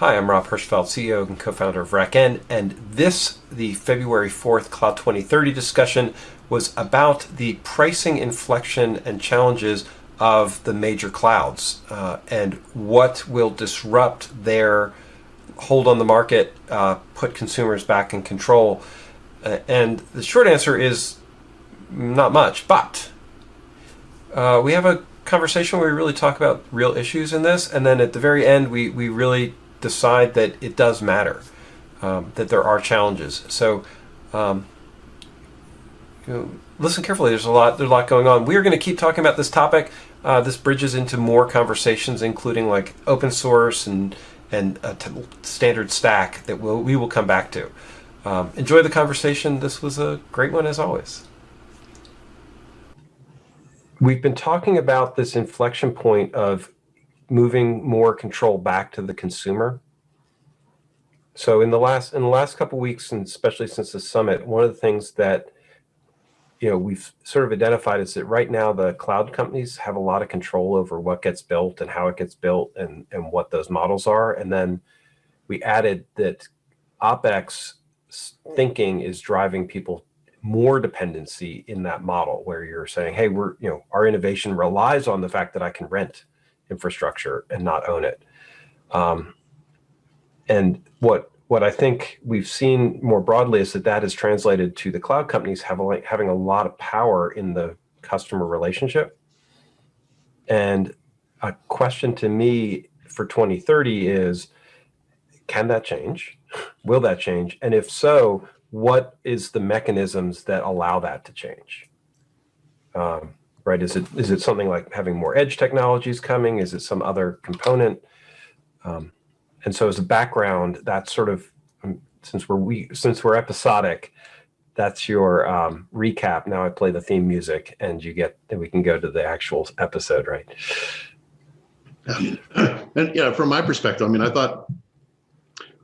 Hi, I'm Rob Hirschfeld, CEO and co-founder of RackN, and this, the February 4th Cloud 2030 discussion, was about the pricing inflection and challenges of the major clouds uh, and what will disrupt their hold on the market, uh, put consumers back in control. Uh, and the short answer is not much, but uh, we have a conversation where we really talk about real issues in this, and then at the very end, we, we really decide that it does matter, um, that there are challenges. So, um, you know, listen carefully. There's a lot. There's a lot going on. We are going to keep talking about this topic. Uh, this bridges into more conversations, including like open source and and a standard stack that we'll, we will come back to. Um, enjoy the conversation. This was a great one as always. We've been talking about this inflection point of moving more control back to the consumer. So in the last in the last couple weeks, and especially since the summit, one of the things that you know we've sort of identified is that right now the cloud companies have a lot of control over what gets built and how it gets built and and what those models are. And then we added that OpEx thinking is driving people more dependency in that model where you're saying, hey, we're, you know, our innovation relies on the fact that I can rent infrastructure and not own it. Um, and what what I think we've seen more broadly is that that is translated to the cloud companies having having a lot of power in the customer relationship. And a question to me for 2030 is, can that change? Will that change? And if so, what is the mechanisms that allow that to change? Um, right? Is it is it something like having more edge technologies coming? Is it some other component? Um, and so as a background, that's sort of um, since we're we since we're episodic, that's your um, recap. Now I play the theme music, and you get then we can go to the actual episode, right? And yeah, from my perspective, I mean, I thought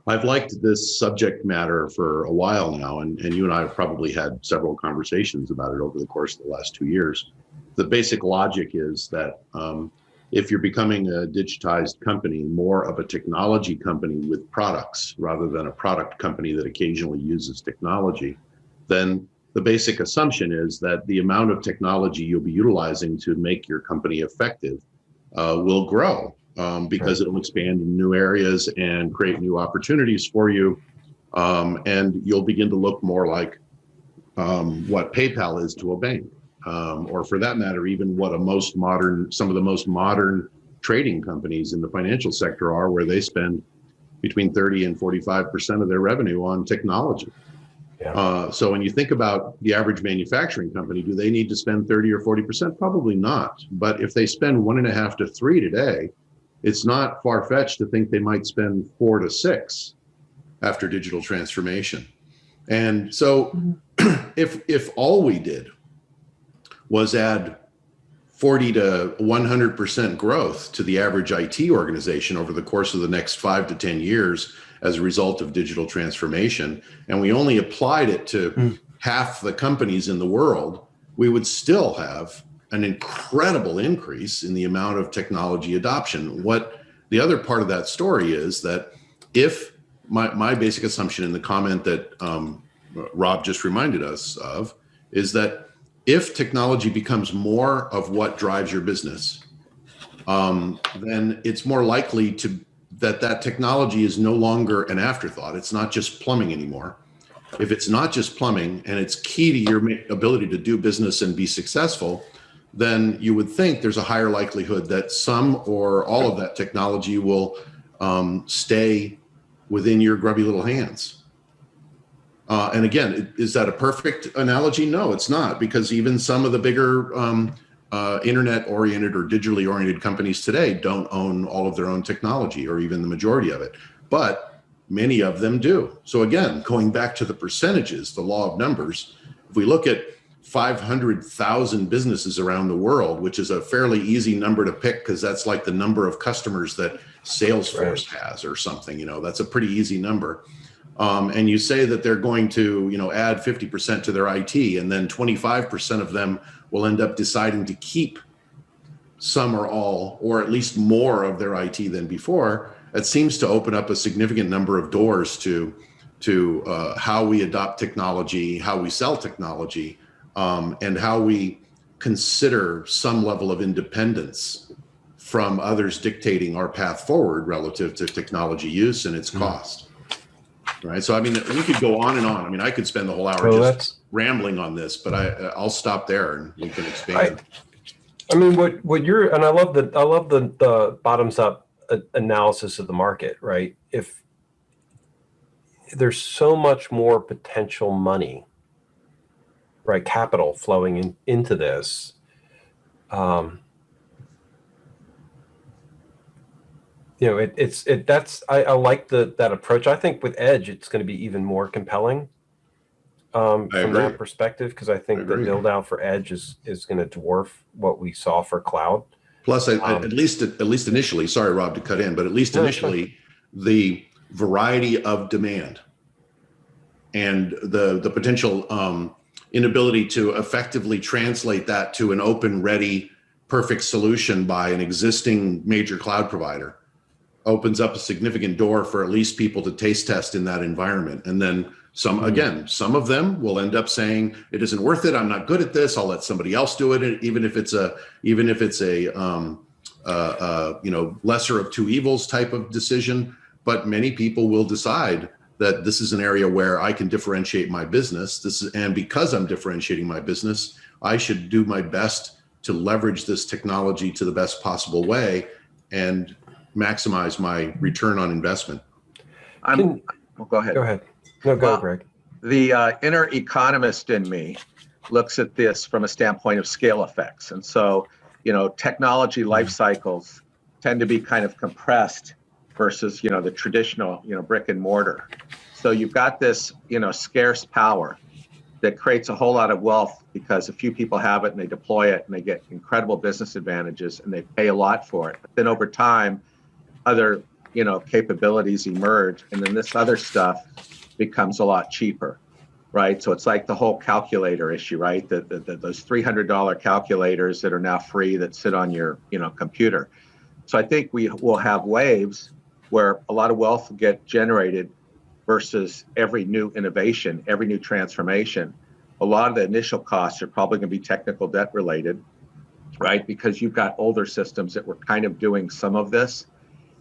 I've liked this subject matter for a while now, and, and you and I have probably had several conversations about it over the course of the last two years. The basic logic is that um, if you're becoming a digitized company, more of a technology company with products rather than a product company that occasionally uses technology, then the basic assumption is that the amount of technology you'll be utilizing to make your company effective uh, will grow um, because right. it'll expand in new areas and create new opportunities for you. Um, and you'll begin to look more like um, what PayPal is to a bank, um, or for that matter, even what a most modern, some of the most modern trading companies in the financial sector are, where they spend between 30 and 45% of their revenue on technology. Yeah. Uh, so when you think about the average manufacturing company, do they need to spend 30 or 40%? Probably not. But if they spend one and a half to three today, it's not far fetched to think they might spend four to six after digital transformation. And so mm-hmm. if, if all we did was add 40 to 100% growth to the average IT organization over the course of the next five to 10 years as a result of digital transformation, and we only applied it to mm. half the companies in the world, we would still have an incredible increase in the amount of technology adoption. What the other part of that story is that if my, my basic assumption in the comment that um, Rob just reminded us of is that if technology becomes more of what drives your business, um, then it's more likely to that that technology is no longer an afterthought. It's not just plumbing anymore. If it's not just plumbing and it's key to your ability to do business and be successful, then you would think there's a higher likelihood that some or all of that technology will um, stay within your grubby little hands. Uh, and again, is that a perfect analogy? No, it's not, because even some of the bigger um, uh, internet-oriented or digitally oriented companies today don't own all of their own technology or even the majority of it, but many of them do. So again, going back to the percentages, the law of numbers, if we look at 500,000 businesses around the world, which is a fairly easy number to pick because that's like the number of customers that Salesforce right. has or something, you know, that's a pretty easy number. Um, and you say that they're going to, you know, add 50% to their IT and then 25% of them will end up deciding to keep some or all, or at least more of their IT than before, it seems to open up a significant number of doors to to uh, how we adopt technology, how we sell technology, um, and how we consider some level of independence from others dictating our path forward relative to technology use and its cost. Right. So, I mean, we could go on and on. I mean, I could spend the whole hour Well, just rambling on this, but I, I'll stop there and we can expand. I mean, what, what you're, and I love the, I love the, the bottoms up analysis of the market, right? If there's so much more potential money, right, capital flowing in, into this, um, you know, it, it's, it, that's, I, I like the, that approach. I think with Edge, it's going to be even more compelling um, from that perspective, because I think I the agree. build out for Edge is, is going to dwarf what we saw for cloud. Plus, I, Um, at least at least initially, sorry, Rob, to cut in, but at least initially, the variety of demand and the the potential um, inability to effectively translate that to an open, ready, perfect solution by an existing major cloud provider opens up a significant door for at least people to taste test in that environment. And then some, Mhm. again, some of them will end up saying, it isn't worth it. I'm not good at this. I'll let somebody else do it. Even if it's a, even if it's a, um, uh, uh, you know, lesser of two evils type of decision. But many people will decide that this is an area where I can differentiate my business. This is, and because I'm differentiating my business, I should do my best to leverage this technology to the best possible way and maximize my return on investment. I'm, Can- well, go ahead. Go ahead. No, go, Well, Greg. The uh, inner economist in me looks at this from a standpoint of scale effects. And so, you know, technology life cycles tend to be kind of compressed versus, you know, the traditional, you know, brick and mortar. So you've got this, you know, scarce power that creates a whole lot of wealth because a few people have it and they deploy it and they get incredible business advantages and they pay a lot for it. But then over time, other, you know, capabilities emerge and then this other stuff becomes a lot cheaper, right? So it's like the whole calculator issue, right? The, the, the, those $300 calculators that are now free that sit on your, you know, computer. So I think we will have waves where a lot of wealth will get generated versus every new innovation, every new transformation. A lot of the initial costs are probably going to be technical debt related, right? Because you've got older systems that were kind of doing some of this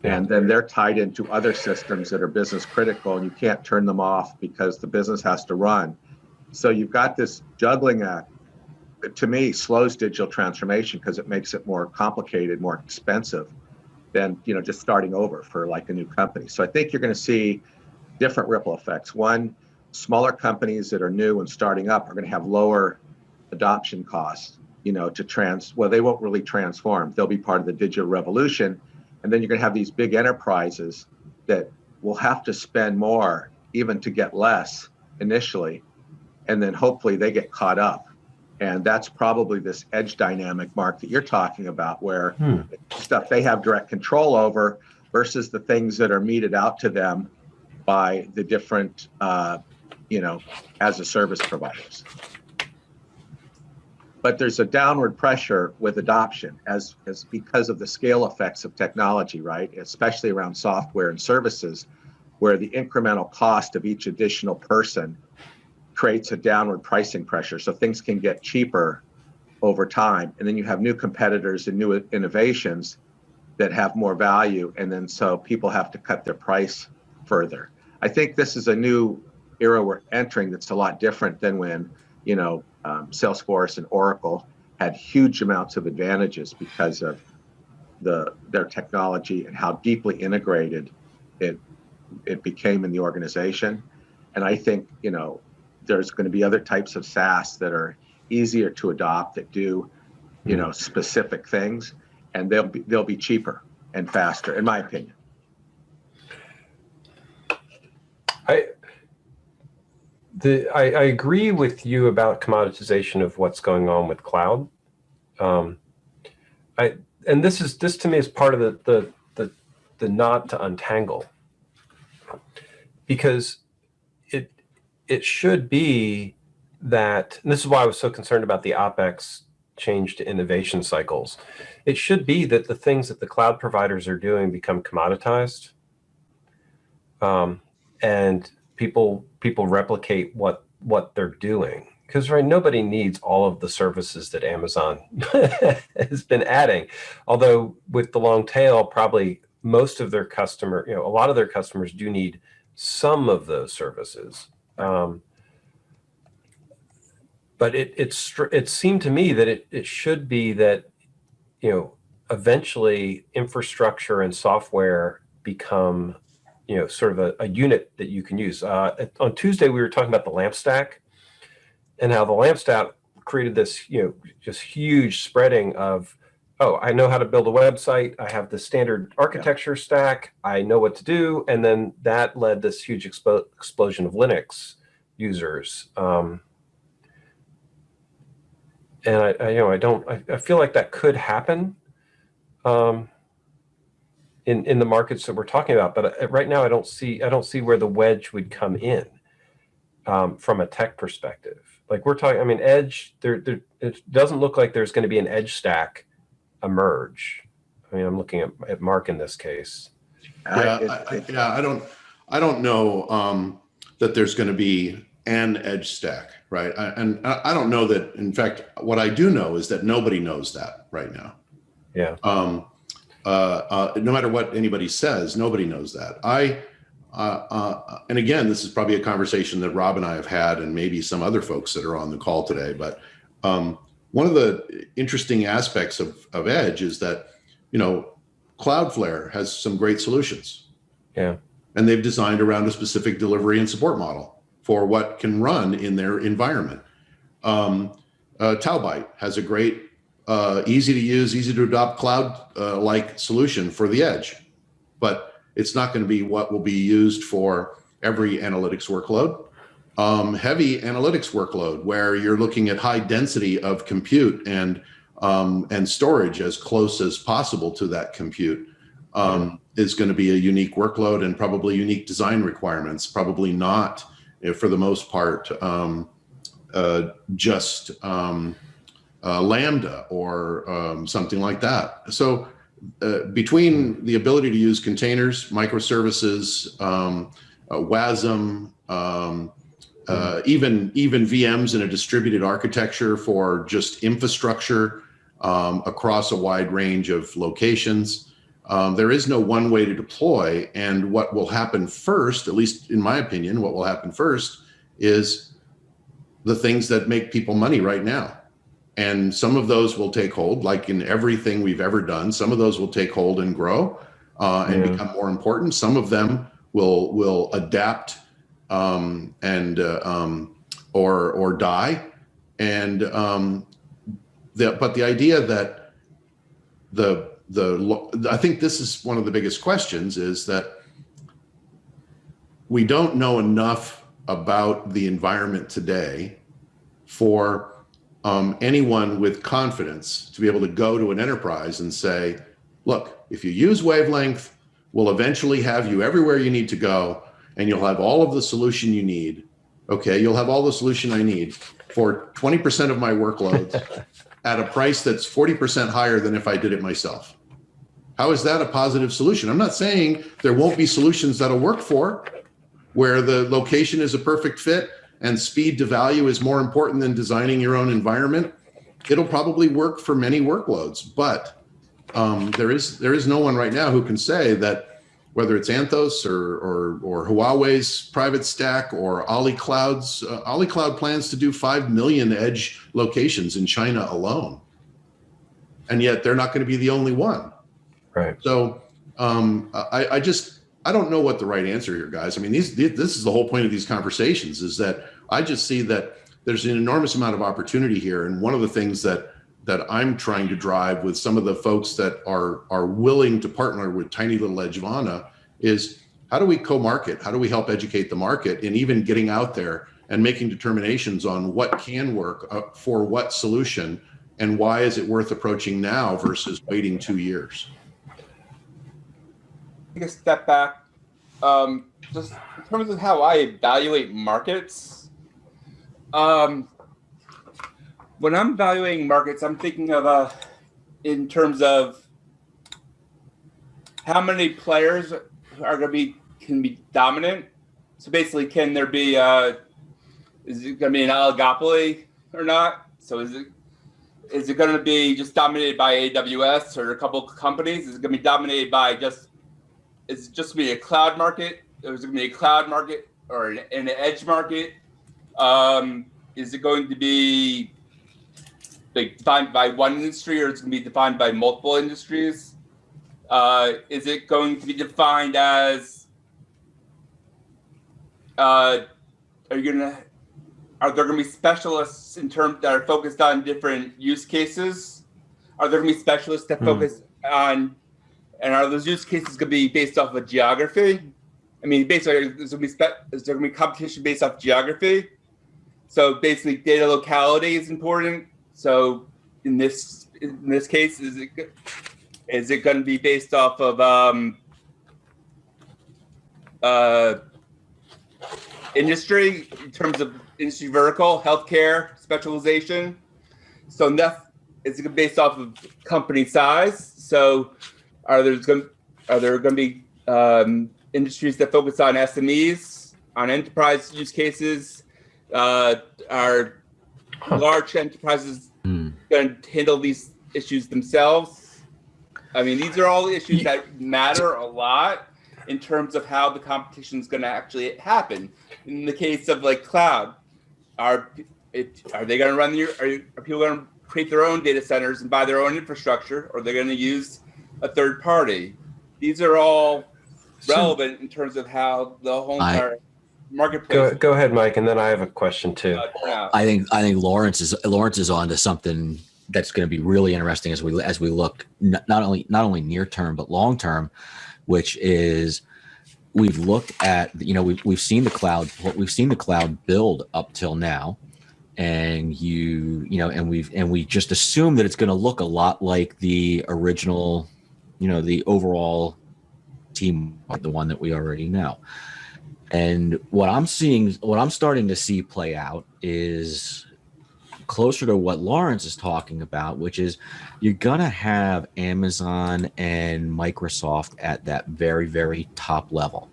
and then they're tied into other systems that are business critical and you can't turn them off because the business has to run. So you've got this juggling act to me slows digital transformation because it makes it more complicated more expensive than you know just starting over for like a new company. So i think you're going to see different ripple effects. One smaller companies that are new and starting up are going to have lower adoption costs you know to trans well they won't really transform. They'll be part of the digital revolution and then you're going to have these big enterprises that will have to spend more even to get less initially. And then hopefully they get caught up. And that's probably this edge dynamic, Mark, that you're talking about, where Hmm. stuff they have direct control over versus the things that are meted out to them by the different, uh, you know, as a service providers but there's a downward pressure with adoption as, as because of the scale effects of technology, right? Especially around software and services, where the incremental cost of each additional person creates a downward pricing pressure. So things can get cheaper over time. And then you have new competitors and new innovations that have more value. And then so people have to cut their price further. I think this is a new era we're entering that's a lot different than when, you know, um, Salesforce and Oracle had huge amounts of advantages because of the their technology and how deeply integrated it it became in the organization. And I think you know there's going to be other types of SaaS that are easier to adopt that do you know specific things, and they'll be they'll be cheaper and faster, in my opinion. I, the, I, I agree with you about commoditization of what's going on with cloud. Um, I, and this is, this to me is part of the, the, the, the not to untangle. Because it, it should be that, this is why I was so concerned about the OpEx change to innovation cycles. It should be that the things that the cloud providers are doing become commoditized um, and people people replicate what what they're doing because right nobody needs all of the services that Amazon has been adding. Although with the long tail, probably most of their customer, you know, a lot of their customers do need some of those services. Um, but it it's it seemed to me that it it should be that you know eventually infrastructure and software become you know sort of a, a unit that you can use. Uh, on Tuesday we were talking about the lamp stack and how the lamp stack created this you know just huge spreading of oh I know how to build a website. I have the standard architecture stack. I know what to do. And then that led this huge expo- explosion of Linux users. Um, and I, I, you know, I don't, I, I feel like that could happen. Um, in in the markets that we're talking about. But uh, right now, I don't see, I don't see where the wedge would come in um, from a tech perspective. Like we're talking, I mean, edge. There, there, it doesn't look like there's going to be an edge stack emerge. I mean, I'm looking at, at Mark in this case. Yeah, it- I, it- yeah, I don't, I don't know um, that there's going to be an edge stack, right? I, and I, I don't know that. In fact, what I do know is that nobody knows that right now. Yeah. Um, uh, uh, no matter what anybody says, nobody knows that. I, uh, uh, and again, this is probably a conversation that Rob and I have had, and maybe some other folks that are on the call today. But um, one of the interesting aspects of, of Edge is that, you know, Cloudflare has some great solutions. Yeah. And they've designed around a specific delivery and support model for what can run in their environment. Um, uh, has a great, uh, easy to use, easy to adopt cloud uh, like solution for the edge, but it's not going to be what will be used for every analytics workload. Um, heavy analytics workload where you're looking at high density of compute and um, and storage as close as possible to that compute um, is going to be a unique workload and probably unique design requirements. Probably not, eh, for the most part, um, uh, just um, uh, Lambda or um, something like that. So uh, between the ability to use containers, microservices, um, uh, WASM, um, uh, even even VMs in a distributed architecture for just infrastructure um, across a wide range of locations. Um, there is no one way to deploy, and what will happen first, at least in my opinion, what will happen first is the things that make people money right now. And some of those will take hold, like in everything we've ever done. Some of those will take hold and grow uh, and Yeah. become more important. Some of them will will adapt um, and uh, um, or or die. And um, the, but the idea that the the I think this is one of the biggest questions is that we don't know enough about the environment today for um, anyone with confidence to be able to go to an enterprise and say, look, if you use wavelength, we'll eventually have you everywhere you need to go and you'll have all of the solution you need. Okay, you'll have all the solution I need for 20% of my workloads at a price that's 40% higher than if I did it myself. How is that a positive solution? I'm not saying there won't be solutions that'll work for where the location is a perfect fit and speed to value is more important than designing your own environment. It'll probably work for many workloads, but um, there is there is no one right now who can say that whether it's Anthos or or, or Huawei's private stack or Ali Cloud's uh, Ali Cloud plans to do five million edge locations in China alone, and yet they're not going to be the only one. Right. So um, I, I just I don't know what the right answer here, guys. I mean, these this is the whole point of these conversations is that I just see that there's an enormous amount of opportunity here, and one of the things that that I'm trying to drive with some of the folks that are are willing to partner with Tiny Little Edgevana is how do we co-market? How do we help educate the market and even getting out there and making determinations on what can work uh, for what solution and why is it worth approaching now versus waiting two years? Take a step back. Um, just in terms of how I evaluate markets, um, when I'm evaluating markets, I'm thinking of uh, in terms of how many players are going to be can be dominant. So basically, can there be uh, is it going to be an oligopoly or not? So is it is it going to be just dominated by AWS or a couple companies? Is it going to be dominated by just is it just going to be a cloud market? Or is it going to be a cloud market or an, an edge market? Um, is it going to be like defined by one industry or is it going to be defined by multiple industries? Uh, is it going to be defined as uh, are you gonna are there gonna be specialists in terms that are focused on different use cases? Are there gonna be specialists that Hmm. focus on and are those use cases gonna be based off of geography? I mean, basically, is there there gonna be competition based off geography? So basically, data locality is important. So in this in this case, is it is it going to be based off of um, uh, industry in terms of industry vertical, healthcare specialization? So is it based off of company size? So are there going are there going to be um, industries that focus on SMEs, on enterprise use cases? Uh, are large enterprises Hmm. going to handle these issues themselves? I mean, these are all issues that matter a lot in terms of how the competition is going to actually happen. In the case of like cloud, are it, are they going to run your? Are, are people going to create their own data centers and buy their own infrastructure, or they're going to use a third party? These are all relevant in terms of how the whole I- entire Go, marketplace. go ahead, Mike, and then I have a question too. uh. I think I think Lawrence is Lawrence is on to something that's going to be really interesting as we as we look not only not only near term but long term, which is we've looked at you know we've we've seen the cloud we've seen the cloud build up till now, and you you know and we've and we just assume that it's going to look a lot like the original, you know the overall team the one that we already know. And what I'm seeing, what I'm starting to see play out is closer to what Lawrence is talking about, which is you're going to have Amazon and Microsoft at that very, very top level,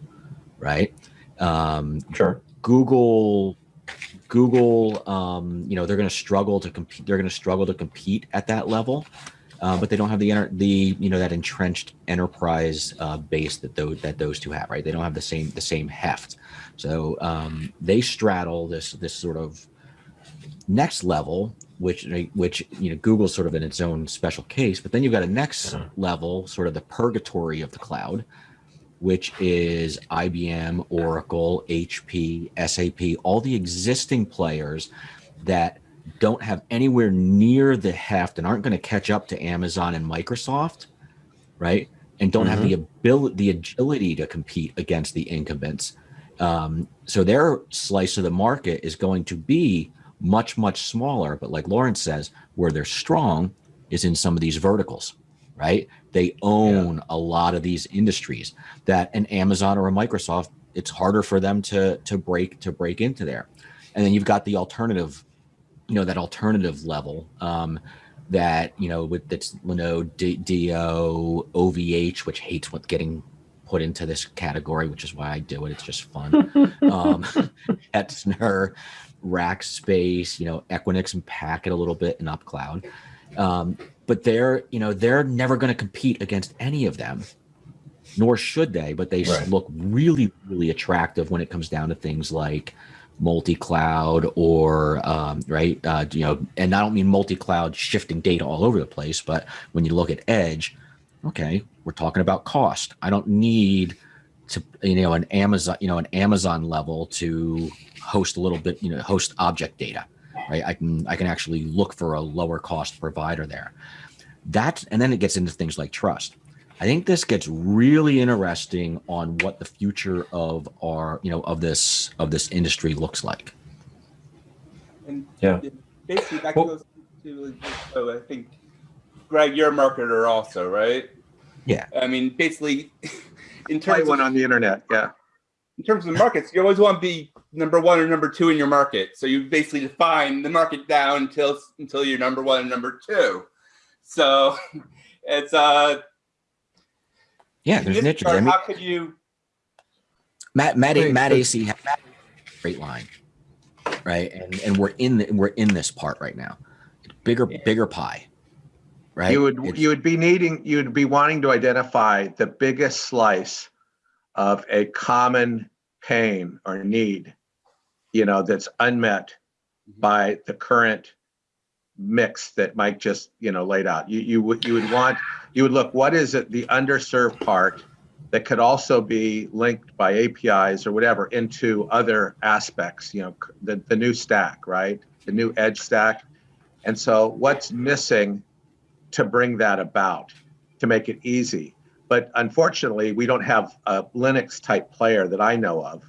right? Um, Sure. Google, Google, um, you know, they're going to struggle to compete. They're going to struggle to compete at that level, uh, but they don't have the the you know that entrenched enterprise uh, base that those that those two have. Right? They don't have the same the same heft. So um, they straddle this this sort of next level, which which you know Google's sort of in its own special case. But then you've got a next Mhm. level, sort of the purgatory of the cloud, which is IBM, Oracle, HP, SAP, all the existing players that don't have anywhere near the heft and aren't going to catch up to Amazon and Microsoft, right? And don't have the ability, the agility to compete against the incumbents. Um, so their slice of the market is going to be much, much smaller. But like Lawrence says, where they're strong is in some of these verticals, right? They own a lot of these industries that an Amazon or a Microsoft, it's harder for them to to break to break into there. And then you've got the alternative, you know, that alternative level um, that you know with that's Linode, D- Do, OVH, which hates what's getting put into this category, which is why I do it. It's just fun. um, Hetzner, Rackspace, you know, Equinix and Packet a little bit and UpCloud. Um, but they're, you know, they're never going to compete against any of them, nor should they. But they Right. look really, really attractive when it comes down to things like multi-cloud or um, right, uh, you know, and I don't mean multi-cloud shifting data all over the place, but when you look at edge, okay, we're talking about cost. I don't need to, you know, an Amazon, you know, an Amazon level to host a little bit, you know, host object data, right? I can, I can actually look for a lower cost provider there. That, and then it gets into things like trust. I think this gets really interesting on what the future of our, you know, of this, of this industry looks like. And Yeah. basically, that Well- goes to, so I think, Greg, you're a marketer also, right? Yeah. I mean, basically, in Play terms one of, on the internet. Yeah. in terms of markets, you always want to be number one or number two in your market. So you basically define the market down until until you're number one and number two. So it's uh Yeah, there's this niches. I mean, how could you Matt Matt Wait, Matt AC had a great line, right? And and we're in the, we're in this part right now. Bigger bigger pie, right? You would It's- you would be needing you would be wanting to identify the biggest slice of a common pain or need, you know, that's unmet mm-hmm. by the current mix that Mike just you know laid out. You you would you would want you would look what is it the underserved part that could also be linked by APIs or whatever into other aspects. You know, the the new stack, right? The new edge stack. And so, what's missing to bring that about to make it easy? But unfortunately, we don't have a Linux type player that I know of.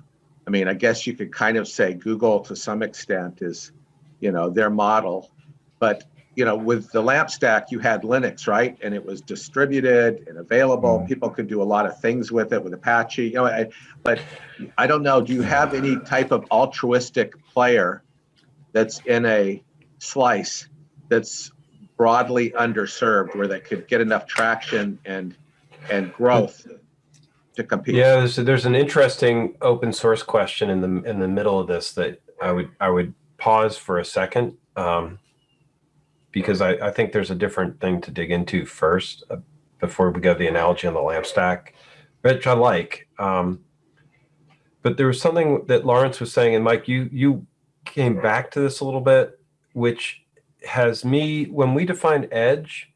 I mean, I guess you could kind of say Google to some extent is, you know, their model. But, you know, with the LAMP stack, you had Linux, right? And it was distributed and available. People could do a lot of things with it with Apache. You know, I, but I don't know. Do you have any type of altruistic player that's in a slice that's broadly underserved where they could get enough traction and and growth to compete. Yeah, there's there's an interesting open source question in the in the middle of this that I would I would pause for a second um, because I, I think there's a different thing to dig into first uh, before we go to the analogy on the lamp stack, which I like. Um, but there was something that Lawrence was saying, and Mike, you you came back to this a little bit, which has me when we define edge,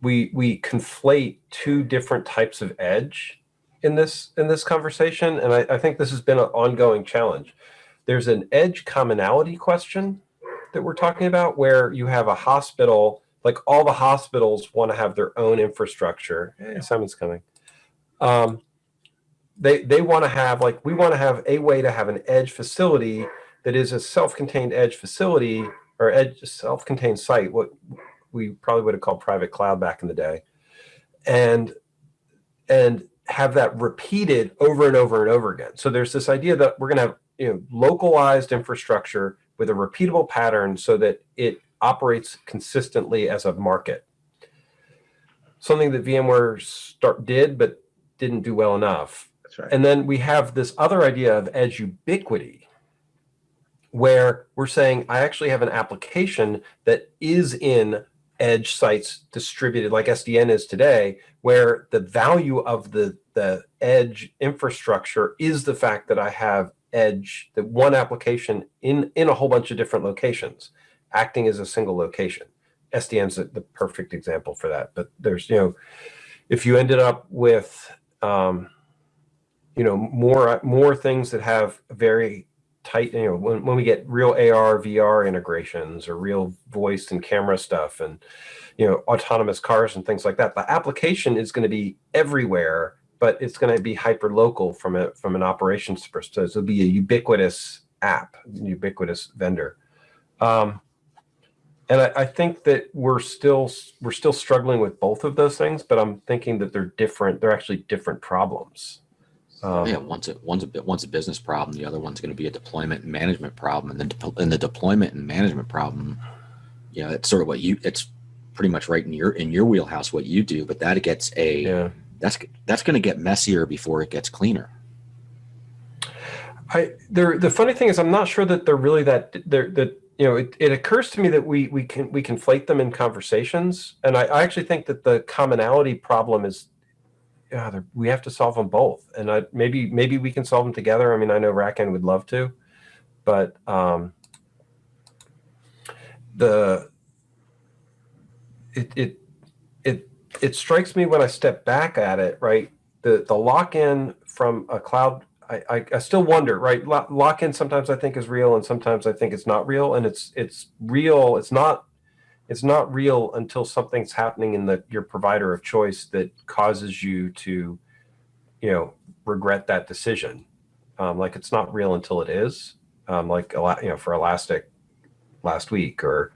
we we conflate two different types of edge in this in this conversation, and I, I think this has been an ongoing challenge. There's an edge commonality question that we're talking about, where you have a hospital, like all the hospitals want to have their own infrastructure. Hey, Simon's coming. Um, they they want to have like we want to have a way to have an edge facility that is a self-contained edge facility or edge self-contained site. What we probably would have called private cloud back in the day, and and have that repeated over and over and over again. So there's this idea that we're going to have you know localized infrastructure with a repeatable pattern so that it operates consistently as a market. Something that VMware start did but didn't do well enough. That's right. And then we have this other idea of edge ubiquity, where we're saying I actually have an application that is in edge sites distributed like SDN is today, where the value of the, the edge infrastructure is the fact that I have edge, that one application in, in a whole bunch of different locations, acting as a single location. SDN's the the perfect example for that. But there's, you know, if you ended up with, um, you know, more more things that have very tight, you know, when, when we get real AR, VR integrations or real voice and camera stuff and, you know, autonomous cars and things like that, the application is going to be everywhere, but it's going to be hyper local from a from an operations perspective. So it'll be a ubiquitous app, ubiquitous vendor. Um, and I, I think that we're still we're still struggling with both of those things, but I'm thinking that they're different. They're actually different problems. Um, yeah, one's a one's a bit one's a business problem. The other one's going to be a deployment and management problem. And the de- and the deployment and management problem, you know, it's sort of what you. It's pretty much right in your in your wheelhouse what you do. But that gets a yeah. That's that's going to get messier before it gets cleaner. I the funny thing is I'm not sure that they're really that they're that you know it, it occurs to me that we we can we conflate them in conversations and I, I actually think that the commonality problem is yeah we have to solve them both and I maybe maybe we can solve them together I mean I know RackN would love to but um the it it it strikes me when I step back at it right the the lock in from a cloud I, I, I still wonder, right? Lock-in sometimes I think is real, and sometimes I think it's not real. And it's it's real. It's not it's not real until something's happening in the your provider of choice that causes you to, you know, regret that decision. Um, like it's not real until it is. Um, like a lot, you know, for Elastic last week, or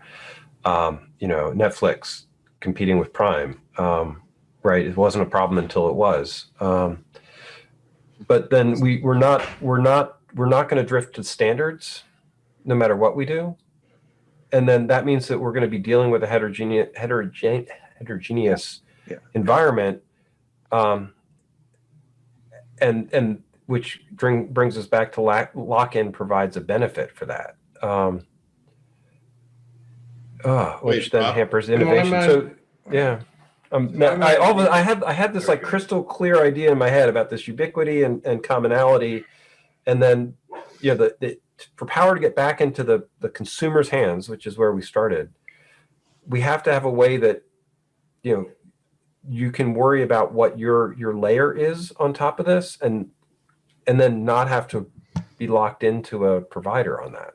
um, you know, Netflix competing with Prime. Um, right? It wasn't a problem until it was. Um, but then we we're not we're not we're not going to drift to standards no matter what we do and then that means that we're going to be dealing with a heterogeneous heterogene, heterogeneous Yeah. environment um, and and which bring, brings us back to lock, lock-in provides a benefit for that. Um, uh, which Wait, then Rob? hampers innovation. I'm, So, yeah. Um, I'm, I, all of, I had, I had this like crystal clear idea in my head about this ubiquity and, and commonality. And then, you know, the, the, for power to get back into the, the consumer's hands, which is where we started, we have to have a way that, you know, you can worry about what your, your layer is on top of this and, and then not have to be locked into a provider on that.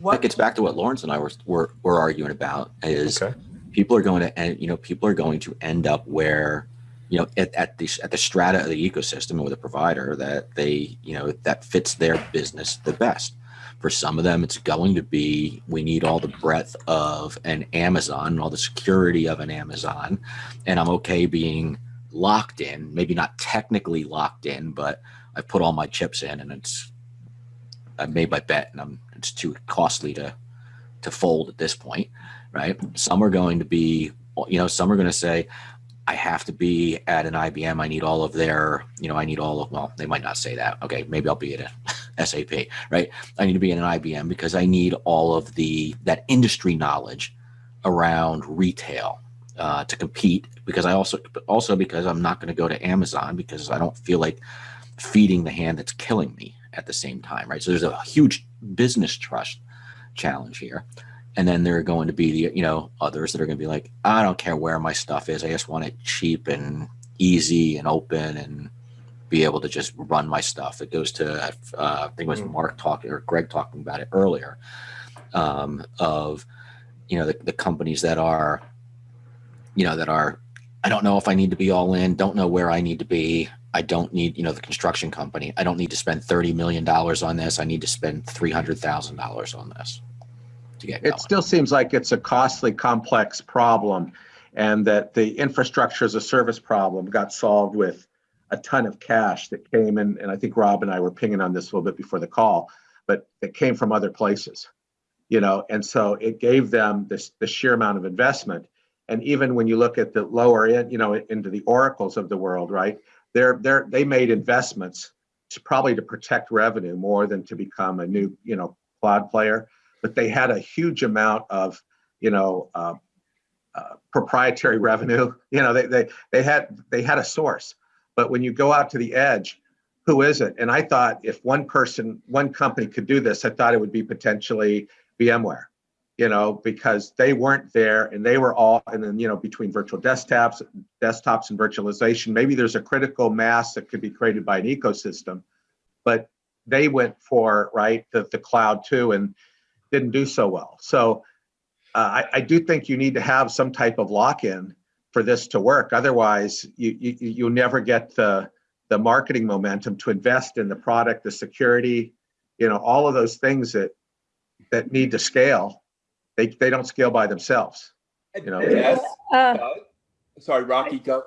That gets back to what Lawrence and I were, were, were arguing about is Okay. people are going to end, you know, people are going to end up where, you know, at, at the, at the strata of the ecosystem with a provider that they, you know, that fits their business the best. For some of them, it's going to be, we need all the breadth of an Amazon, and all the security of an Amazon. And I'm okay being locked in, maybe not technically locked in, but I put all my chips in and it's, I made my bet and I'm, it's too costly to, to fold at this point right? Some are going to be, you know, some are going to say, I have to be at an IBM. I need all of their, you know, I need all of, well, they might not say that. Okay, maybe I'll be at a SAP, right? I need to be in an IBM because I need all of the, that industry knowledge around retail uh, to compete because I also, also because I'm not going to go to Amazon because I don't feel like feeding the hand that's killing me at the same time, right? So there's a huge business trust challenge here. And then there are going to be the you know others that are going to be like i don't care where my stuff is. I just want it cheap and easy and open and be able to just run my stuff. It goes to uh, i think it was Mm. mark talking or greg talking about it earlier um, of you know the, the companies that are you know that are i don't know if i need to be all in. Don't know where i need to be i don't need you know the construction company i don't need to spend 30 million dollars on this i need to spend 300000 dollars on this to get going It still seems like it's a costly, complex problem and that the infrastructure as a service problem got solved with a ton of cash that came in. And I think Rob and I were pinging on this a little bit before the call, but it came from other places, you know, and so it gave them this, the sheer amount of investment. And even when you look at the lower end, you know, into the oracles of the world, right? They're, they're, they made investments to probably to protect revenue more than to become a new, you know, cloud player but they had a huge amount of, you know, uh, uh, proprietary revenue. You know, they, they they had they had a source. But when you go out to the edge, who is it? And I thought if one person, one company could do this, I thought it would be potentially VMware. You know, because they weren't there and they were all, and then you know, between virtual desktops, desktops and virtualization, maybe there's a critical mass that could be created by an ecosystem, but they went for right the, the cloud too and didn't do so well. So uh, I, I do think you need to have some type of lock-in for this to work. Otherwise, you, you you'll never get the the marketing momentum to invest in the product, the security, you know, all of those things that that need to scale. They they don't scale by themselves. You know. Yes. Uh, sorry, Rocky, go.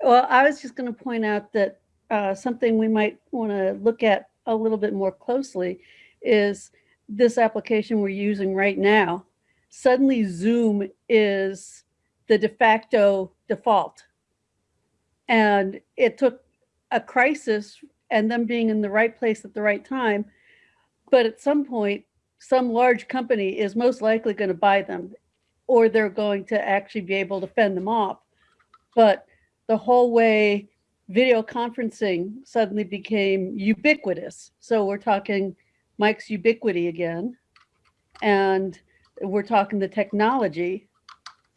Well, I was just going to point out that uh, something we might want to look at a little bit more closely is this application we're using right now. Suddenly Zoom is the de facto default. And it took a crisis and them being in the right place at the right time. But at some point, some large company is most likely going to buy them or they're going to actually be able to fend them off. But the whole way video conferencing suddenly became ubiquitous. So we're talking Mike's ubiquity again. And we're talking the technology.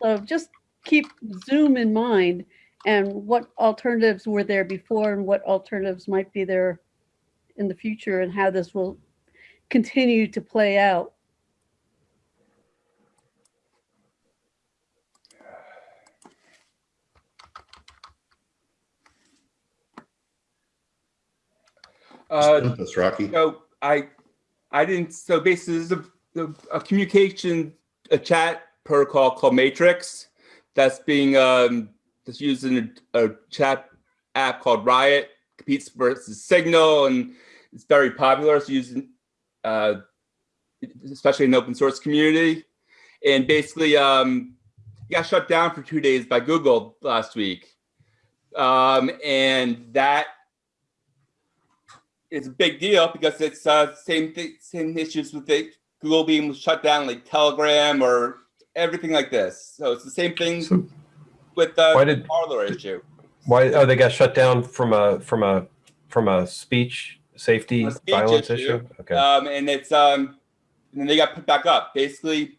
So just keep Zoom in mind and what alternatives were there before and what alternatives might be there in the future and how this will continue to play out. Uh, That's Rocky. So I, I didn't. So basically, this is a, a, a communication, a chat protocol called Matrix that's being um, that's used in a, a chat app called Riot. Competes versus Signal, and it's very popular. It's used, in, uh, especially in the open source community. And basically, um, got shut down for two days by Google last week, um, and that it's a big deal because it's uh, same thing, same issues with the Google being shut down, like Telegram or everything like this. So it's the same thing So with the why did Parler issue. why? Oh, they got shut down from a from a from a speech safety A speech violence issue. issue. Okay. Um, and it's um, and they got put back up. Basically,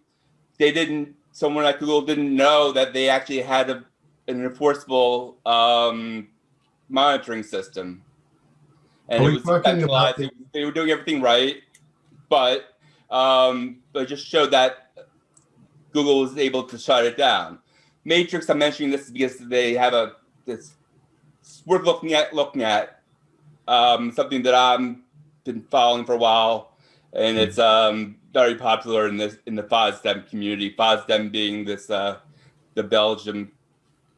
they didn't. Someone at Google didn't know that they actually had a, an enforceable um, monitoring system, and it was about centralized. They were doing everything right, but um, but it just showed that Google was able to shut it down. Matrix. I'm mentioning this because they have a this it's worth looking at looking at um, something that I'm been following for a while, and it's um, very popular in this in the FOSDEM community. FOSDEM being this uh, the Belgium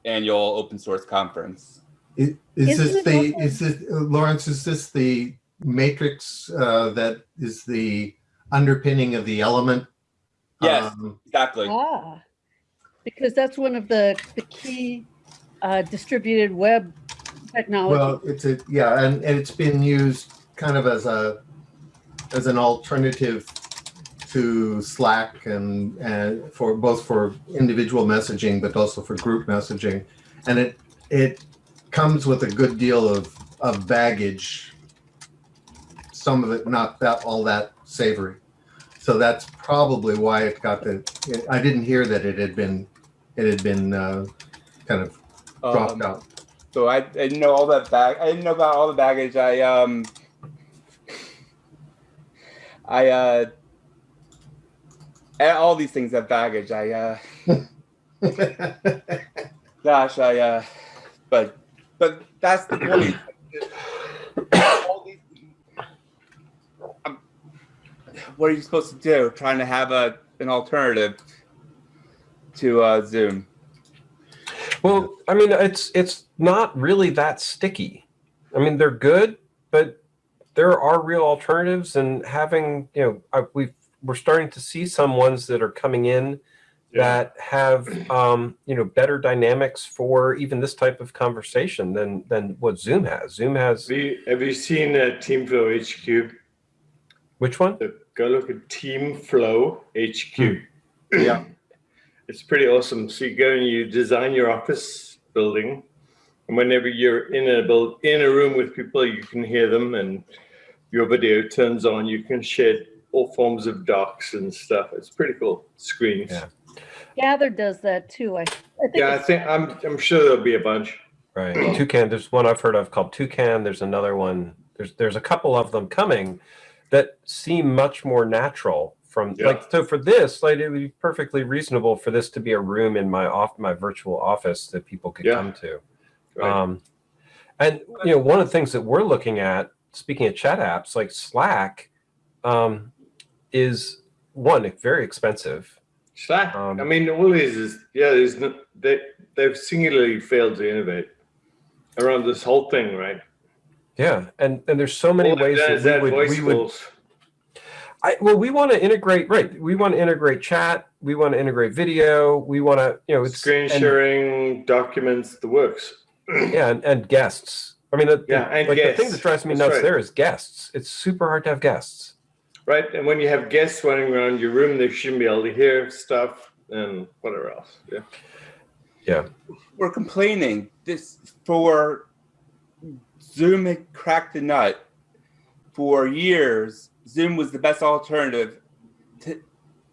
annual open source conference. I- Is Isn't this the, also- is this, uh, Lawrence, is this the matrix uh, that is the underpinning of the element? Yes. Um, Exactly. Ah, because that's one of the, the key uh, distributed web technology. Well, it's a, yeah, and, and it's been used kind of as a, as an alternative to Slack and, and for both for individual messaging, but also for group messaging. And it, it comes with a good deal of, of baggage. Some of it not that, all that savory. So that's probably why it got the, I didn't hear that it had been, it had been uh, kind of dropped Um, out. So I, I didn't know all that bag. I didn't know about all the baggage. I um. I uh. All these things have baggage. I uh. Gosh, I uh. But but that's the point. Um, what are you supposed to do? Trying to have a an alternative to uh, Zoom. Well, I mean, it's it's not really that sticky. I mean, they're good, but there are real alternatives, and having you know, we we're starting to see some ones that are coming in that have um, you know better dynamics for even this type of conversation than than what Zoom has. Zoom has Have you, have you seen uh, Teamflow HQ? which one? So go look at Teamflow HQ. Yeah. It's pretty awesome. So you go and you design your office building, and whenever you're in a build, in a room with people, you can hear them, and your video turns on. You can share all forms of docs and stuff. It's pretty cool. Screens. Yeah. Gather does that too. I, I think Yeah, I it's- think I'm. I'm sure there'll be a bunch. Right. Toucan. There's one I've heard of called Toucan. There's another one. There's there's a couple of them coming that seem much more natural from Yeah. like so for this like it would be perfectly reasonable for this to be a room in my off my virtual office that people could Yeah. come to. Right. Um, and you know one of the things that we're looking at speaking of chat apps like Slack um, is one very expensive. Slack. Um, I mean, all these is yeah. There's no, they they've singularly failed to innovate around this whole thing, right? Yeah, and and there's so many All ways is that we would, voice we would. I, well, we want to integrate, right? We want to integrate chat. We want to integrate video. We want to, you know, it's screen and- sharing, documents, the works. yeah, and, and guests. I mean, the, Yeah, the- and like the thing that drives me That's nuts right. there is guests. It's super hard to have guests. Right, and when you have guests running around your room, they shouldn't be able to hear stuff and whatever else. Yeah. Yeah. We're complaining this for Zoom had cracked the nut for years. Zoom was the best alternative to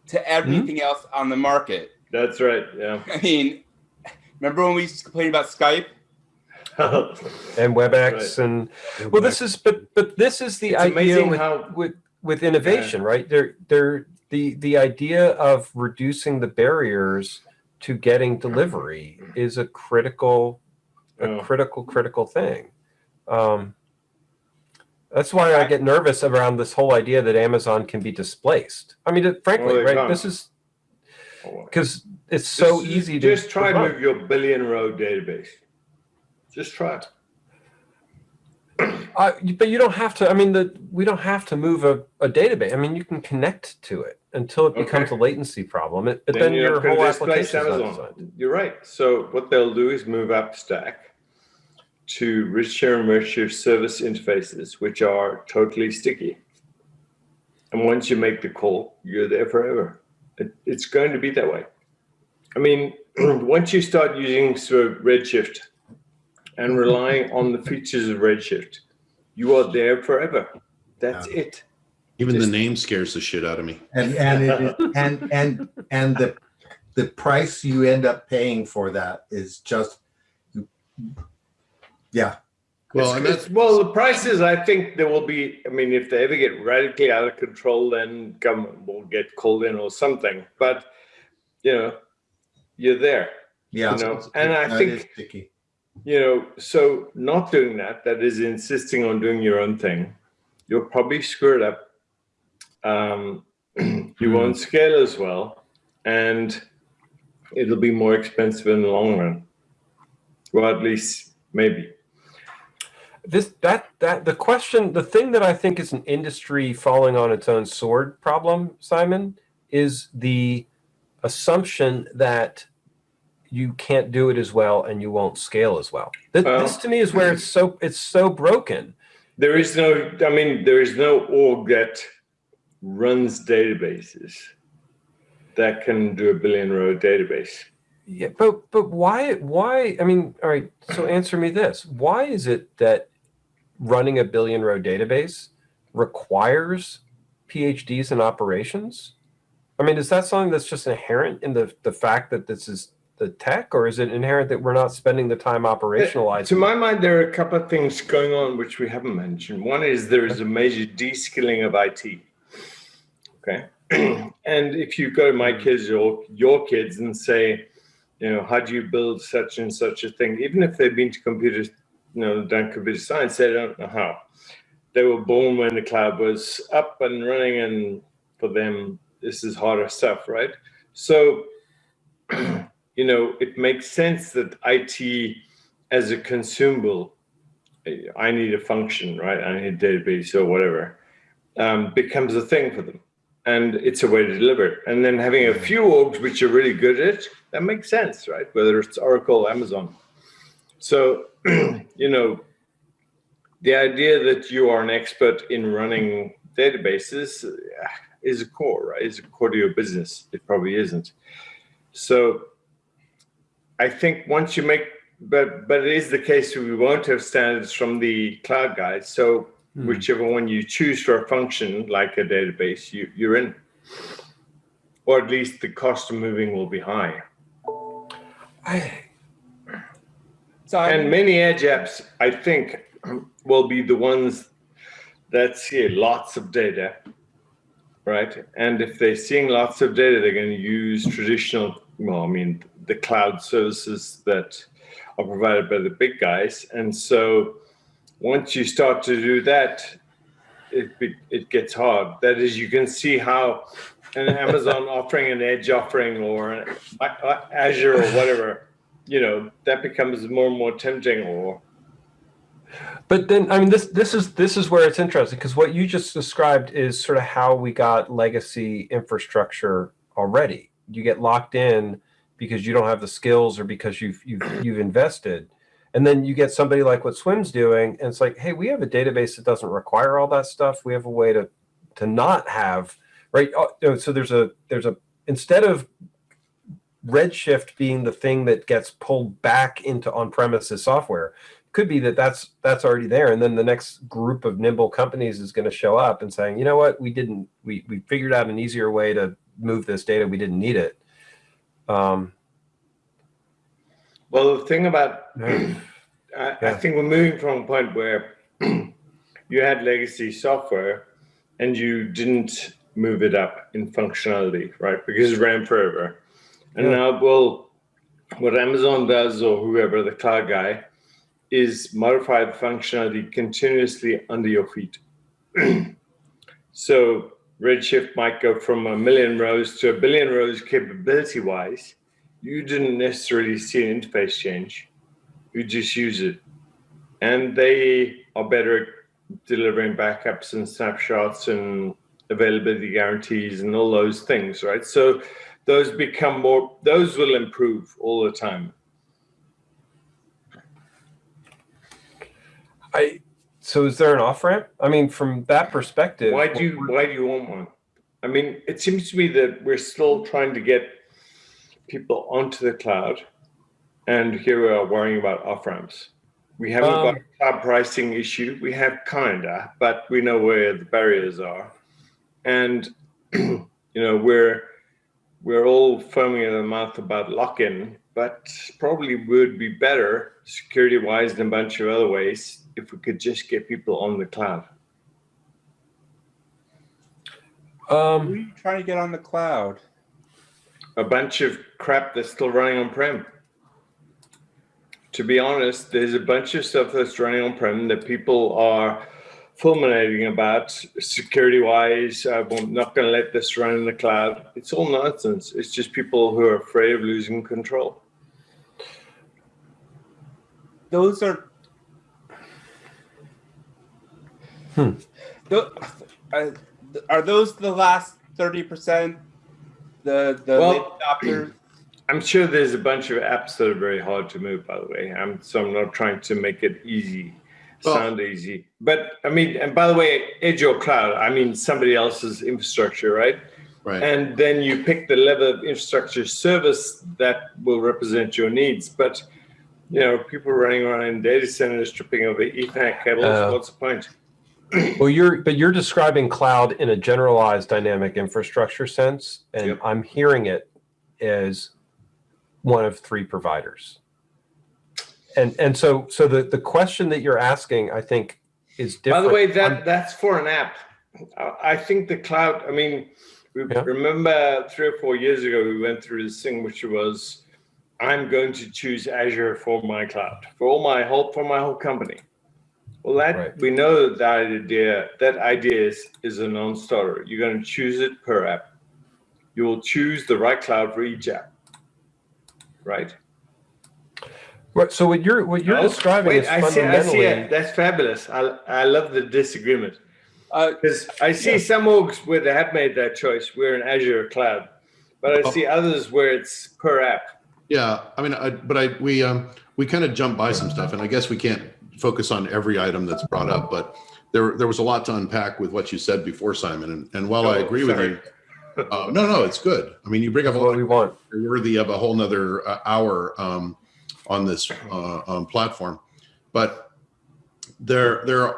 to mm-hmm. everything else on the market. That's right. Yeah. I mean, remember when we used to complain about Skype? And WebEx and well, this is but but this is the It's idea amazing with, how- with with innovation, right? There there the the idea of reducing the barriers to getting delivery is a critical a Oh. critical critical thing. Um, that's why I get nervous around this whole idea that Amazon can be displaced. I mean, frankly, Well, right? can't. This is because it's so Just- easy to just try to to move your billion row database. Just try it. Uh, but you don't have to. I mean, the we don't have to move a, a database. I mean, you can connect to it until it becomes a latency problem. It, but then, you're your whole application is designed. You're right. So what they'll do is move up stack, to richer and richer service interfaces, which are totally sticky. And once you make the call, you're there forever. It, it's going to be that way. I mean, once you start using sort of Redshift and relying on the features of Redshift, you are there forever. That's it. Even Just- the name scares the shit out of me. And, and, it- and, and, and the, the price you end up paying for that is just, yeah, Well, It's- and that's it's- well, the prices. I think there will be. I mean, if they ever get radically out of control, then government will get called in or something. But you know, you're there. yeah. You know, and I think- is sticky. You know, so not doing that, that is insisting on doing your own thing, you'll probably screw it up. Um, you won't scale as well, and it'll be more expensive in the long run. Well, at least maybe. this that that the question the thing that i think is an industry falling on its own sword problem simon is the assumption that you can't do it as well and you won't scale as well. Th- Well- this to me is where it's so it's so broken. There is no, I mean, there is no org that runs databases that can do a billion row database. yeah but but why why i mean all right so answer me this. Why is it that running a billion row database requires phds in operations? I mean, is that something that's just inherent in the the fact that this is the tech, or is it inherent that we're not spending the time operationalizing? To my mind, there are a couple of things going on which we haven't mentioned. One is there is a major de-skilling of IT. Okay. and if you go to my hmm. kids or your kids and say, you know, how do you build such and such a thing, even if they've been to computer, you know, done computer science, they don't know how. They were born when the cloud was up and running, and for them, this is harder stuff, right? So, you know, it makes sense that IT as a consumable, I need a function, right? I need a database or whatever, um, becomes a thing for them. And it's a way to deliver it. And then having a few orgs which are really good at it, that makes sense, right? Whether it's Oracle, Amazon. So, you know, the idea that you are an expert in running databases uh, is a core, right? Is a core to your business. It probably isn't. So I think once you make, but but it is the case we won't have standards from the cloud guys. So Hmm. whichever one you choose for a function, like a database, you you're in, or at least the cost of moving will be high. I, So I'm- And many edge apps, I think, will be the ones that see lots of data, right? And if they're seeing lots of data, they're going to use traditional, well, I mean, the cloud services that are provided by the big guys. And so once you start to do that, it, it gets hard. That is, you can see how an Amazon offering an edge offering or an Azure or whatever, you know, that becomes more and more tempting or but then I mean, this this is this is where it's interesting because what you just described is sort of how we got legacy infrastructure already. You get locked in because you don't have the skills or because you've you've you've invested. And then you get somebody like what Swim's doing, and it's like, hey, we have a database that doesn't require all that stuff. We have a way to to not have right. Oh, know, So there's a there's a instead of Redshift being the thing that gets pulled back into on-premises software, could be that that's that's already there, and then the next group of nimble companies is going to show up and saying, you know what, we didn't we we figured out an easier way to move this data. We didn't need it. Um, Well, the thing about, Yeah. I, I think we're moving from a point where you had legacy software and you didn't move it up in functionality, right? Because it ran forever. And Yeah. now, well, what Amazon does or whoever, the cloud guy, is modify the functionality continuously under your feet. so Redshift might go from a million rows to a billion rows capability wise you didn't necessarily see an interface change. You just use it. And they are better at delivering backups and snapshots and availability guarantees and all those things, right? So those become more, those will improve all the time. I, so is there an off ramp? I mean, from that perspective. Why do you why do you want one? I mean, it seems to me that we're still trying to get people onto the cloud, and here we are worrying about off ramps. We haven't got Um, a cloud pricing issue. We have kinda, but we know where the barriers are, and you know we're we're all foaming at the mouth about lock-in, but probably would be better security-wise and a bunch of other ways if we could just get people on the cloud. Who are Um, you trying to get on the cloud? a bunch of crap that's still running on prem. To be honest, there's a bunch of stuff that's running on prem that people are fulminating about security wise. I'm not going to let this run in the cloud. It's all nonsense. It's just people who are afraid of losing control. Those are. Hmm. Tho- uh, are those the last thirty percent? The the Well- late adopters. I'm sure there's a bunch of apps that are very hard to move, by the way. I'm, so I'm not trying to make it easy, Well- sound easy. But I mean, and by the way, edge or cloud, I mean somebody else's infrastructure, right? Right. And then you pick the level of infrastructure service that will represent your needs. But you know, people running around in data centers tripping over Ethernet cables. Uh, what's the point? Well, you're, but you're describing cloud in a generalized dynamic infrastructure sense, and Yep. I'm hearing it as one of three providers. And, and so, so the, the question that you're asking, I think, is different. By the way, I'm- that that's for an app. I think the cloud. I mean, we Yeah. remember three or four years ago we went through this thing, which was, I'm going to choose Azure for my cloud for all my whole for my whole company. Well, that Right. we know that that idea that idea is is a non-starter. You're going to choose it per app. You will choose the right cloud for each app, right? Right, so what you're, what you're No? describing Wait, is I see, I see fundamentally. it. That's fabulous. I I love the disagreement. Uh, Because I see some orgs where they have made that choice. We're in Azure cloud, but I Oh. see others where it's per app. Yeah, I mean, I, but I, we, um, we kind of jump by some stuff and I guess we can't focus on every item that's brought up, but there, there was a lot to unpack with what you said before, Simon. And, and while I Oh, agree with you, uh, no, no, it's good. I mean, you bring up a lot we want. worthy of a whole nother uh, hour, um, on this, uh, um, platform. But there, there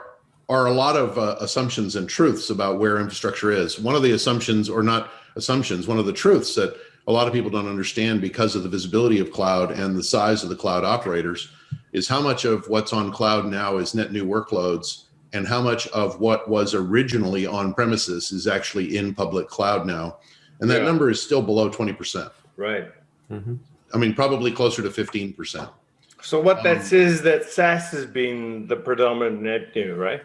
are a lot of uh, assumptions and truths about where infrastructure is. One of the assumptions, or not assumptions, one of the truths that a lot of people don't understand because of the visibility of cloud and the size of the cloud operators is how much of what's on cloud now is net new workloads and how much of what was originally on premises is actually in public cloud now. And that Yeah. number is still below 20%. Right. Mhm. I mean, probably closer to 15%. So what that Um, says is that SaaS has been the predominant net new, right?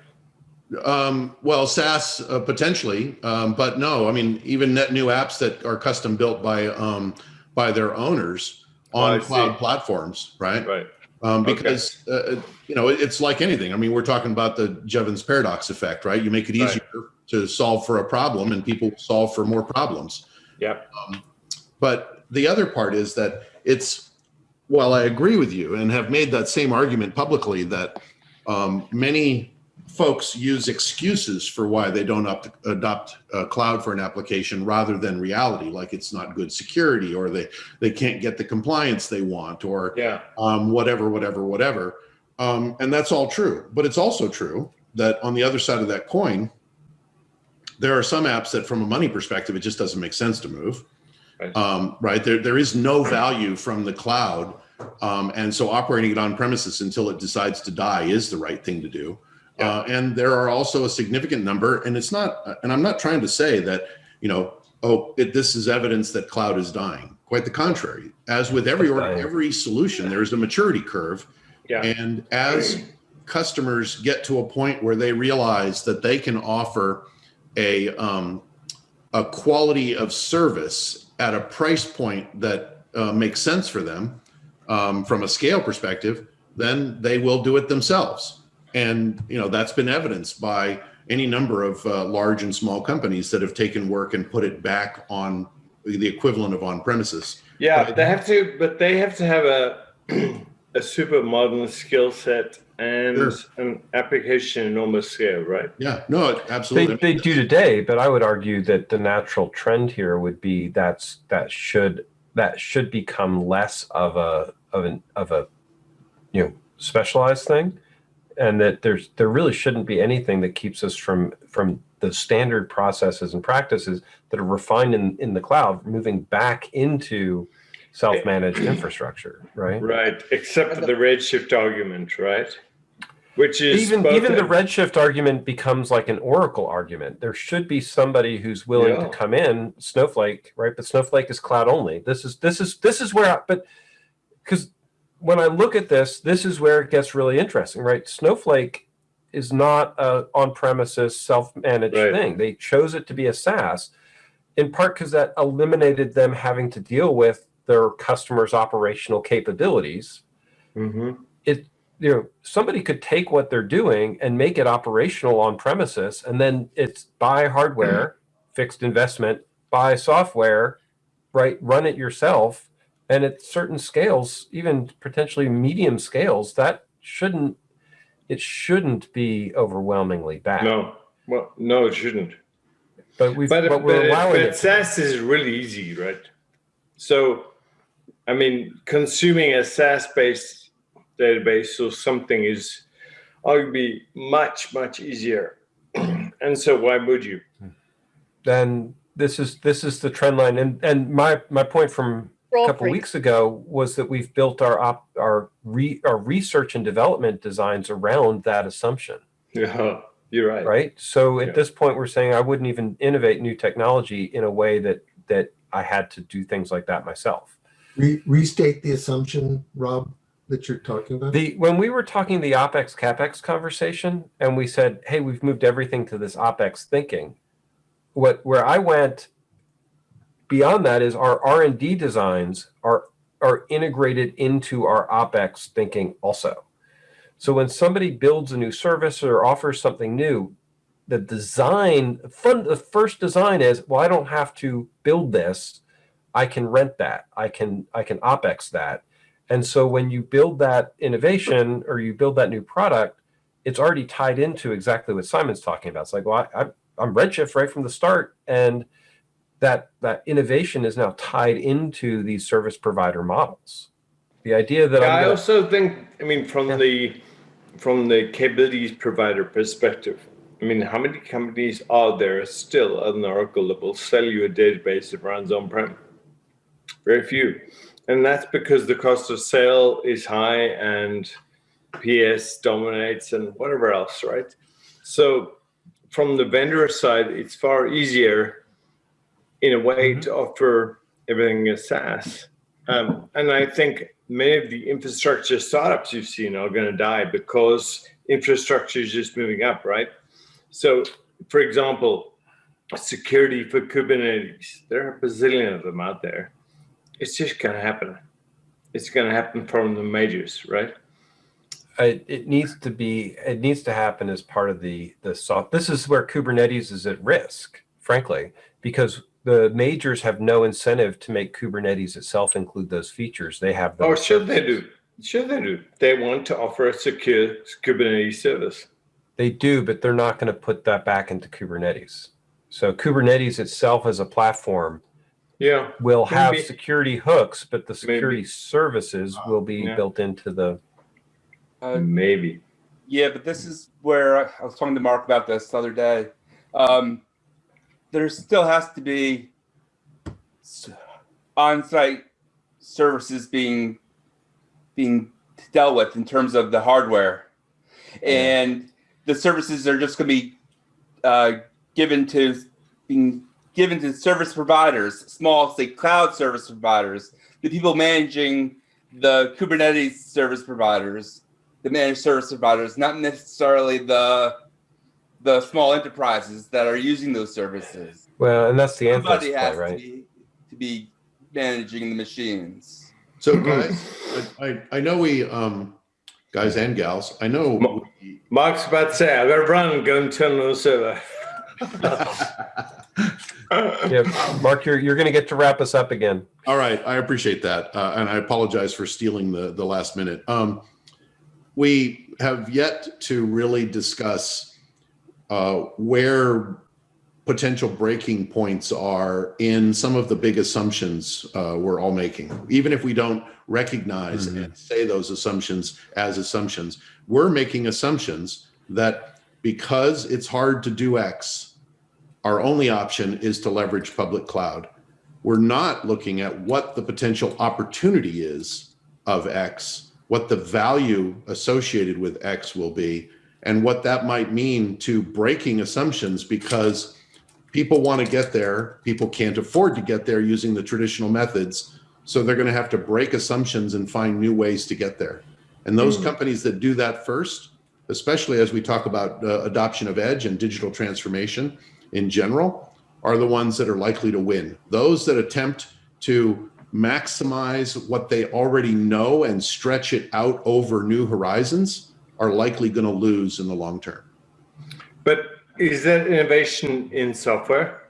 Um, well, SaaS uh, potentially, um, but no, I mean, even net new apps that are custom built by, um, by their owners Oh, I on see. cloud platforms, right? Right. Um, Okay. because, uh, you know, it- it's like anything. I mean, we're talking about the Jevons paradox effect, right? You make it Right. easier to solve for a problem and people solve for more problems. Yep. But the other part is that it's, while I agree with you and have made that same argument publicly, that um, many folks use excuses for why they don't opt, adopt uh, cloud for an application rather than reality, like it's not good security or they, they can't get the compliance they want or Yeah. um, whatever, whatever, whatever. Um, and that's all true. But it's also true that on the other side of that coin, there are some apps that, from a money perspective, it just doesn't make sense to move. Right. Um, right there, there is no value from the cloud, um, and so operating it on premises until it decides to die is the right thing to do. Uh, and there are also a significant number, and it's not, and I'm not trying to say that you know, oh, it, this is evidence that cloud is dying. Quite the contrary. As with every or every solution, there is a maturity curve, Yeah. and as customers get to a point where they realize that they can offer a um, a quality of service at a price point that uh, makes sense for them um, from a scale perspective, then they will do it themselves. And you know that's been evidenced by any number of uh, large and small companies that have taken work and put it back on the equivalent of on premises. Yeah, But- they have to, but they have to have a a super modern skill set and Sure. an application enormous scale, right? Yeah, no, it- They, absolutely. they do today, but I would argue that the natural trend here would be that's that should that should become less of a of an of a you know specialized thing, and that there's there really shouldn't be anything that keeps us from from the standard processes and practices that are refined in in the cloud moving back into self-managed infrastructure, right? Right, except for the redshift argument, right? Which is even even the redshift argument becomes like an oracle argument there should be somebody who's willing Yeah. to come in snowflake right but snowflake is cloud only this is this is this is where I, but because when i look at this this is where it gets really interesting right snowflake is not a on-premises self-managed Right. thing they chose it to be a saas in part because that eliminated them having to deal with their customers operational capabilities Mhm. you know somebody could take what they're doing and make it operational on premises and then it's buy hardware fixed investment buy software right run it yourself and at certain scales even potentially medium scales that shouldn't it shouldn't be overwhelmingly bad No, well, no, it shouldn't. but we've But, but, we're but, allowing but it to- SaaS is really easy, right? So, I mean, consuming a SaaS-based database or something is arguably much, much easier. and so, why would you? Hmm. then this is this is the trend line and and my my point from a couple free. weeks ago was that we've built our op, our re, our research and development designs around that assumption Yeah, you're right. right so at Yeah. this point we're saying i wouldn't even innovate new technology in a way that that i had to do things like that myself Re- restate the assumption, Rob, that you're talking about. the when we were talking the opex capex conversation and we said hey we've moved everything to this opex thinking what where i went beyond that is our r&d designs are are integrated into our opex thinking also. So when somebody builds a new service or offers something new the design fun, the first design is well i don't have to build this. I can rent that. I can i can opex that. And so when you build that innovation or you build that new product it's already tied into exactly what simon's talking about. It's like well I, I, i'm redshift right from the start and that that innovation is now tied into these service provider models the idea that Yeah, I also think, I mean, from Yeah. the from the capabilities provider perspective, I mean, how many companies are there still at an Oracle that will sell you a database that runs on-prem? Very few. And that's because the cost of sale is high and PS dominates and whatever else, right? So from the vendor side, it's far easier in a way to offer everything as SaaS. Um, and I think many of the infrastructure startups you've seen are going to die because infrastructure is just moving up, right? So, for example, security for Kubernetes, there are a bazillion of them out there. It's just going to happen. It's going to happen from the majors, right? it, it needs to be it needs to happen as part of the the soft this is where kubernetes is at risk frankly because the majors have no incentive to make kubernetes itself include those features they have Or those Oh, should they services. do? Should they do? They want to offer a secure Kubernetes service. They do, but they're not going to put that back into Kubernetes. So Kubernetes itself as a platform Yeah. will have Maybe. security hooks, but the security services will be Yeah. built into the. Uh, Maybe. Yeah, but this is where I was talking to Mark about this the other day. Um, there still has to be on-site services being being dealt with in terms of the hardware, and the services are just going to be uh, given to being given to service providers, small say cloud service providers, the people managing the Kubernetes service providers the managed service providers, not necessarily the the small enterprises that are using those services. Well, and that's the Anthos Somebody play, has to right? be to be managing the machines. So guys, I, I- I know we, um, guys and gals, I know. Mo- we- Mark's about to say, I gotta run and go and turn on the server. Yeah, Mark, you're you're going to get to wrap us up again. All right, I appreciate that, uh, and I apologize for stealing the the last minute. Um, we have yet to really discuss uh, where potential breaking points are in some of the big assumptions uh, we're all making. Even if we don't recognize and say those assumptions as assumptions, we're making assumptions that because it's hard to do X, our only option is to leverage public cloud. We're not looking at what the potential opportunity is of X, what the value associated with X will be, and what that might mean to breaking assumptions because people want to get there. People can't afford to get there using the traditional methods. So they're going to have to break assumptions and find new ways to get there. And those companies that do that first, especially as we talk about uh, adoption of edge and digital transformation in general, are the ones that are likely to win. Those that attempt to maximize what they already know and stretch it out over new horizons are likely going to lose in the long term. But is that innovation in software?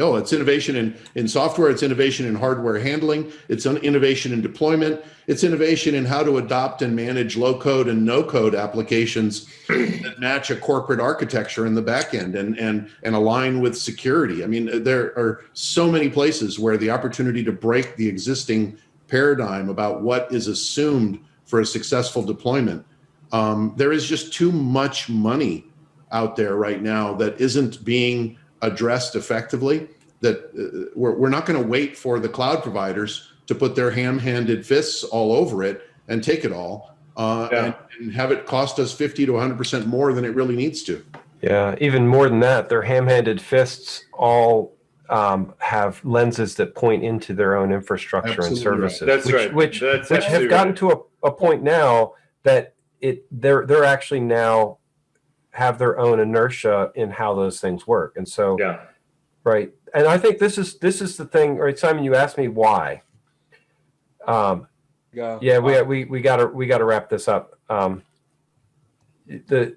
Oh, it's innovation in, in software, it's innovation in hardware handling, it's an innovation in deployment, it's innovation in how to adopt and manage low code and no code applications that match a corporate architecture in the back end and, and, and align with security. I mean, there are so many places where the opportunity to break the existing paradigm about what is assumed for a successful deployment. Um, there is just too much money out there right now that isn't being addressed effectively that uh, we're, we're not going to wait for the cloud providers to put their ham-handed fists all over it and take it all uh, Yeah. and, and have it cost us 50 to 100% more than it really needs to. Yeah, even more than that, their ham-handed fists all um, have lenses that point into their own infrastructure and Absolutely right. services. That's which, right. Which, That's which have gotten right. to a, a point now that it they're they're actually now have their own inertia in how those things work. And so, Yeah. right. And I think this is this is the thing, right? Simon, you asked me why. Um, Go. yeah, we we we gotta we gotta wrap this up. Um, the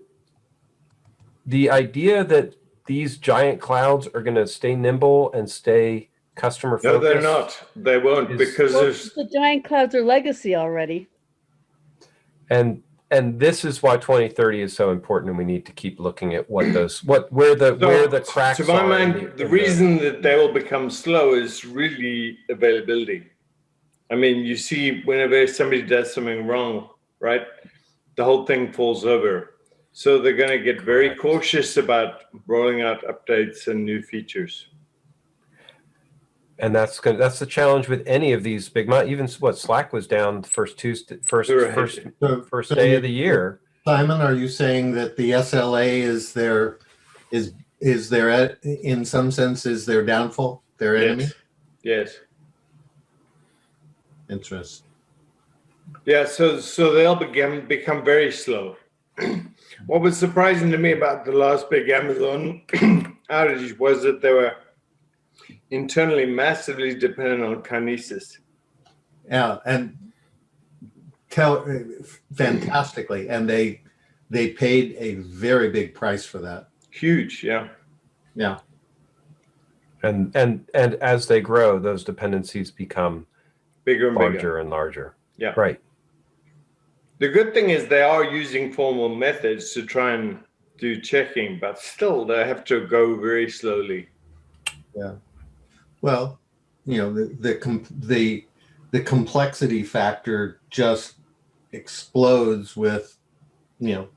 the idea that these giant clouds are going to stay nimble and stay customer focused. No, they're not. They won't Is- because Well, there's the giant clouds are legacy already. And and this is why 2030 is so important, and we need to keep looking at what those what where the So, where the cracks To my are. mind, the, in reason that they will become slow is really availability. I mean, you see, whenever somebody does something wrong, right, the whole thing falls over. So they're going to get very cautious about rolling out updates and new features. And that's gonna that's the challenge with any of these big mon- even what slack was down the first tuesday first They were first. So- first day you- of the year Simon, are you saying that the SLA is their, is, is their, e- in some sense, is their downfall, their enemy? Yes. Yes. Interest. Yeah, so so they'll begin become very slow. what was surprising to me about the last big Amazon outage was that they were internally massively dependent on Kinesis. Yeah, and tell, uh, fantastically, and they, they paid a very big price for that. Huge, yeah. Yeah, and and and as they grow those dependencies become Bigger and larger bigger. and larger Yeah. right The good thing is they are using formal methods to try and do checking, but still they have to go very slowly. Well, you know, the, the, com- the, the complexity factor just explodes with, you know,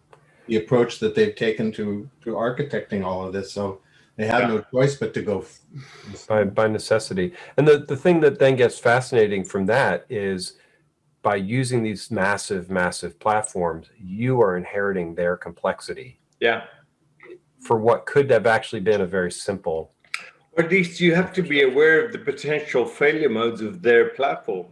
the approach that they've taken to, to architecting all of this. So they have no choice but to go. by by necessity and the the thing that then gets fascinating from that is by using these massive massive platforms you are inheriting their complexity Yeah. for what could have actually been a very simple Or at least you have to be aware of the potential failure modes of their platform.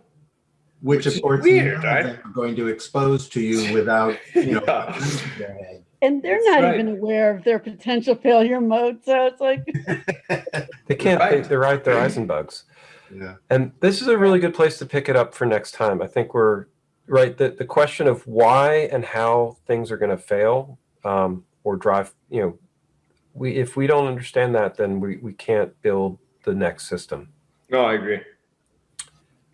Which Which of course, weird, none of right? them are going to expose to you without, you know. Yeah. And they're That's not right. even aware of their potential failure mode. So it's like, they can't Right. they, they're right they're heisenbugs Yeah. and this is a really good place to pick it up for next time i think we're right the, the question of why and how things are going to fail um, or drive you know we if we don't understand that then we, we can't build the next system No, I agree.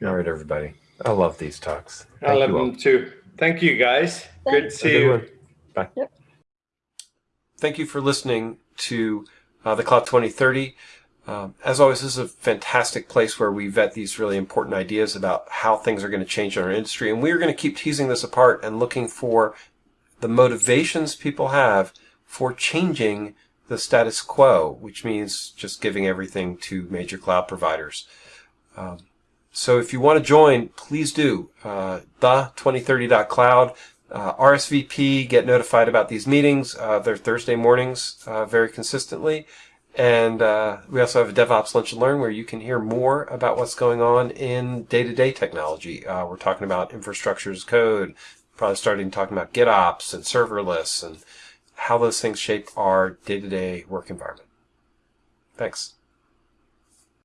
all right everybody i love these talks I love them too. Thank you, guys. Good to see good you. one. Bye. Yep. Thank you for listening to uh, the Cloud 2030. Um, as always, this is a fantastic place where we vet these really important ideas about how things are going to change in our industry. And we're going to keep teasing this apart and looking for the motivations people have for changing the status quo, which means just giving everything to major cloud providers. Um, so if you want to join, please do. Uh, the2030.cloud. Uh, RSVP, get notified about these meetings. Uh, they're Thursday mornings uh, very consistently. And uh, we also have a DevOps Lunch and Learn where you can hear more about what's going on in day-to-day technology. Uh, we're talking about infrastructure as code, probably starting talking about GitOps and serverless and how those things shape our day-to-day work environment. Thanks.